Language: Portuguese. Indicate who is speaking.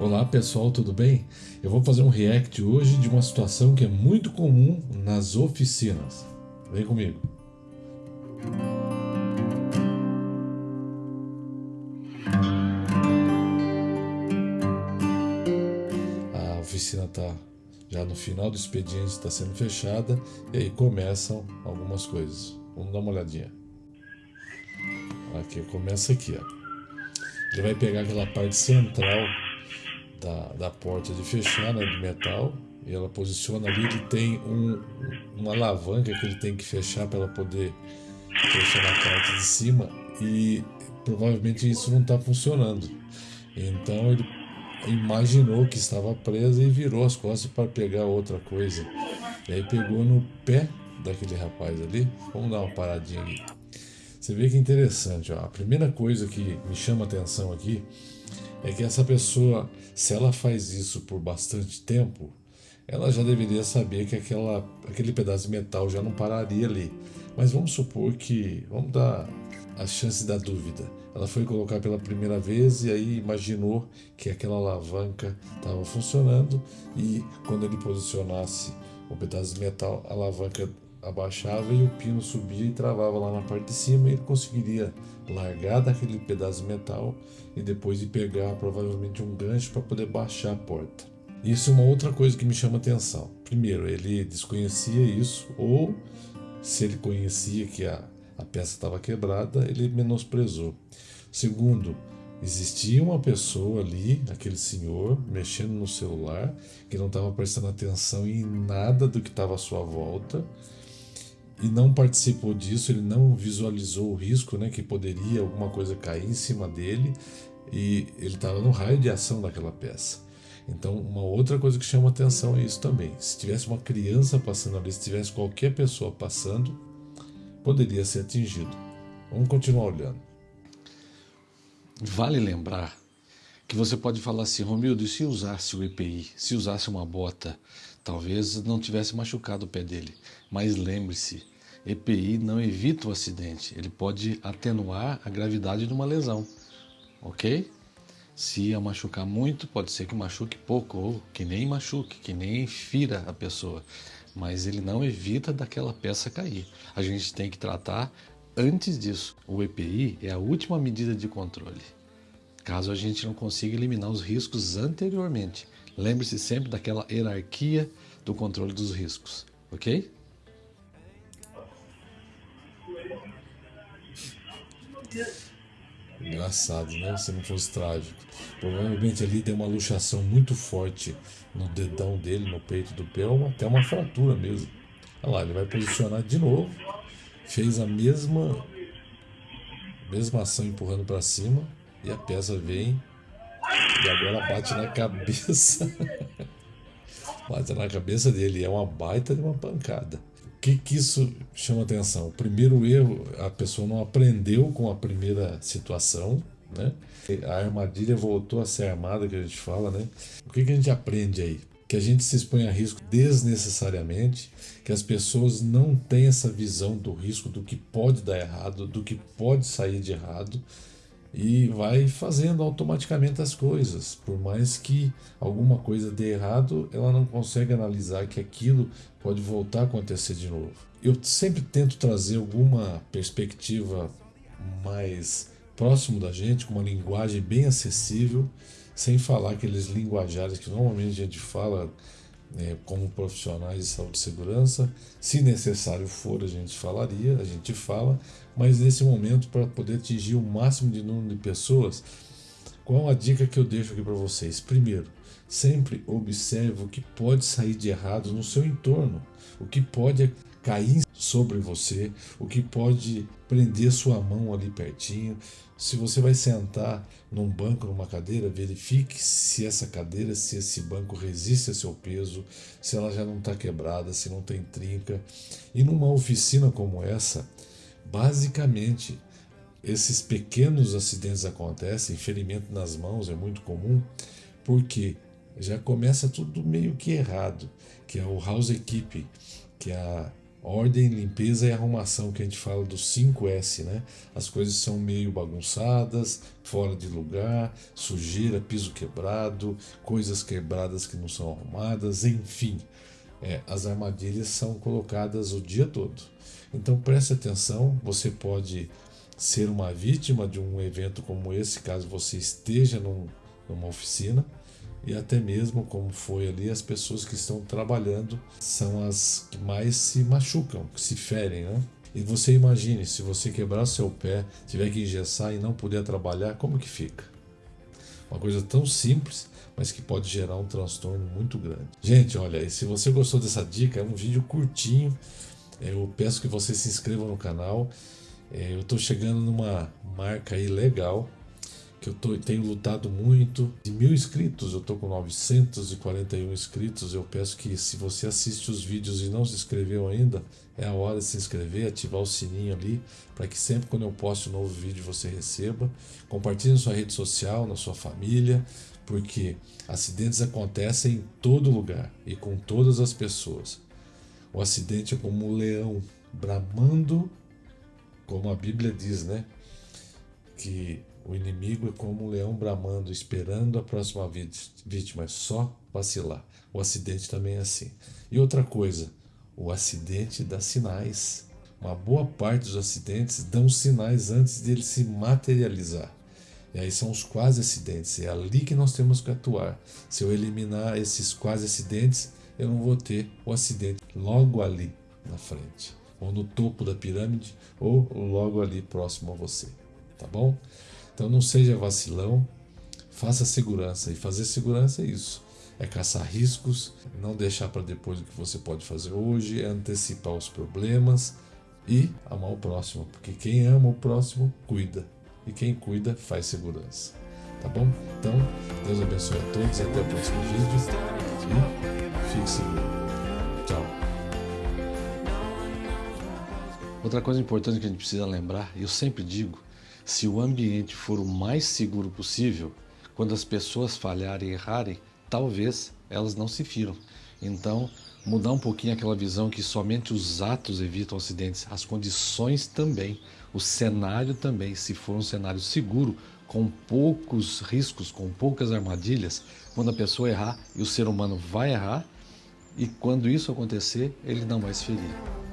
Speaker 1: Olá pessoal, tudo bem? Eu vou fazer um react hoje de uma situação que é muito comum nas oficinas. Vem comigo. A oficina está já no final do expediente, está sendo fechada e aí começam algumas coisas. Vamos dar uma olhadinha. Aqui começa aqui, ó. Ele vai pegar aquela parte central da, da porta de fechar, né, de metal, e ela posiciona ali, ele tem um, uma alavanca que ele tem que fechar para ela poder fechar na parte de cima e provavelmente isso não está funcionando. Então ele imaginou que estava presa e virou as costas para pegar outra coisa. E aí pegou no pé daquele rapaz ali. Vamos dar uma paradinha ali. Você vê que interessante, ó. A primeira coisa que me chama atenção aqui é que essa pessoa, se ela faz isso por bastante tempo, ela já deveria saber que aquela, aquele pedaço de metal já não pararia ali. Mas vamos supor que, vamos dar a chance da dúvida. Ela foi colocar pela primeira vez e aí imaginou que aquela alavanca estava funcionando e quando ele posicionasse o pedaço de metal, a alavanca abaixava e o pino subia e travava lá na parte de cima e ele conseguiria largar daquele pedaço de metal e depois de pegar provavelmente um gancho para poder baixar a porta. Isso é uma outra coisa que me chama atenção. Primeiro, ele desconhecia isso ou se ele conhecia que a, a peça estava quebrada, ele menosprezou. Segundo, existia uma pessoa ali, aquele senhor, mexendo no celular, que não estava prestando atenção em nada do que estava à sua volta e não participou disso, ele não visualizou o risco, né, que poderia alguma coisa cair em cima dele e ele estava no raio de ação daquela peça. Então, uma outra coisa que chama atenção é isso também. Se tivesse uma criança passando ali, se tivesse qualquer pessoa passando, poderia ser atingido. Vamos continuar olhando.
Speaker 2: Vale lembrar que você pode falar assim, Romildo, e se usasse o EPI, se usasse uma bota, talvez não tivesse machucado o pé dele. Mas lembre-se, EPI não evita o acidente, ele pode atenuar a gravidade de uma lesão, ok? Se a machucar muito, pode ser que machuque pouco, ou que nem machuque, que nem fira a pessoa, mas ele não evita daquela peça cair. A gente tem que tratar antes disso. O EPI é a última medida de controle caso a gente não consiga eliminar os riscos anteriormente. Lembre-se sempre daquela hierarquia do controle dos riscos, ok?
Speaker 1: Engraçado, né? Se não fosse trágico. Provavelmente ali tem uma luxação muito forte no dedão dele, no peito do ou até uma fratura mesmo. Olha lá, ele vai posicionar de novo. Fez a mesma, mesma ação empurrando para cima. E a peça vem e agora bate na cabeça. bate na cabeça dele. É uma baita de uma pancada. O que, que isso chama atenção? O primeiro erro, a pessoa não aprendeu com a primeira situação, né? A armadilha voltou a ser armada, que a gente fala, né? O que, que a gente aprende aí? Que a gente se expõe a risco desnecessariamente, que as pessoas não têm essa visão do risco, do que pode dar errado, do que pode sair de errado, e vai fazendo automaticamente as coisas. Por mais que alguma coisa dê errado, ela não consegue analisar que aquilo pode voltar a acontecer de novo. Eu sempre tento trazer alguma perspectiva mais próximo da gente, com uma linguagem bem acessível, sem falar aqueles linguajares que normalmente a gente fala é, como profissionais de saúde e segurança. Se necessário for, a gente falaria, a gente fala, mas nesse momento, para poder atingir o máximo de número de pessoas, qual a dica que eu deixo aqui para vocês? Primeiro, sempre observe o que pode sair de errado no seu entorno, o que pode cair sobre você, o que pode prender sua mão ali pertinho. Se você vai sentar num banco, numa cadeira, verifique se essa cadeira, se esse banco resiste a seu peso, se ela já não está quebrada, se não tem trinca. E numa oficina como essa, basicamente esses pequenos acidentes acontecem, ferimento nas mãos é muito comum, porque já começa tudo meio que errado, que é o house equipe, que é a Ordem, limpeza e arrumação, que a gente fala dos 5S, né? As coisas são meio bagunçadas, fora de lugar, sujeira, piso quebrado, coisas quebradas que não são arrumadas, enfim. É, as armadilhas são colocadas o dia todo. Então preste atenção, você pode ser uma vítima de um evento como esse, caso você esteja num, numa oficina, e até mesmo como foi ali, as pessoas que estão trabalhando são as que mais se machucam, que se ferem, né? E você imagine, se você quebrar seu pé, tiver que engessar e não puder trabalhar, como que fica? Uma coisa tão simples, mas que pode gerar um transtorno muito grande. Gente, olha, se você gostou dessa dica, é um vídeo curtinho. Eu peço que você se inscreva no canal. É, eu estou chegando numa marca aí legal que eu tô, tenho lutado muito. De mil inscritos, eu tô com 941 inscritos. Eu peço que se você assiste os vídeos e não se inscreveu ainda, é a hora de se inscrever, ativar o sininho ali, para que sempre quando eu posto um novo vídeo você receba. Compartilhe na sua rede social, na sua família, porque acidentes acontecem em todo lugar e com todas as pessoas. O acidente é como um leão bramando, como a Bíblia diz, né? Que o inimigo é como um leão bramando, esperando a próxima vítima, é só vacilar. O acidente também é assim. E outra coisa, o acidente dá sinais. Uma boa parte dos acidentes dão sinais antes de ele se materializar. E aí são os quase acidentes. É ali que nós temos que atuar. Se eu eliminar esses quase acidentes, eu não vou ter o acidente logo ali na frente, ou no topo da pirâmide, ou logo ali próximo a você. Tá bom? Então não seja vacilão, faça segurança. E fazer segurança é isso. É caçar riscos, não deixar para depois o que você pode fazer hoje, é antecipar os problemas e amar o próximo. Porque quem ama o próximo, cuida. E quem cuida, faz segurança. Tá bom? Então, Deus abençoe a todos até o próximo vídeo. E fique seguro. Tchau.
Speaker 2: Outra coisa importante que a gente precisa lembrar, e eu sempre digo, se o ambiente for o mais seguro possível, quando as pessoas falharem e errarem, talvez elas não se firam. Então, mudar um pouquinho aquela visão que somente os atos evitam acidentes, as condições também, o cenário também, se for um cenário seguro, com poucos riscos, com poucas armadilhas, quando a pessoa errar, e o ser humano vai errar, e quando isso acontecer, ele não vai se ferir.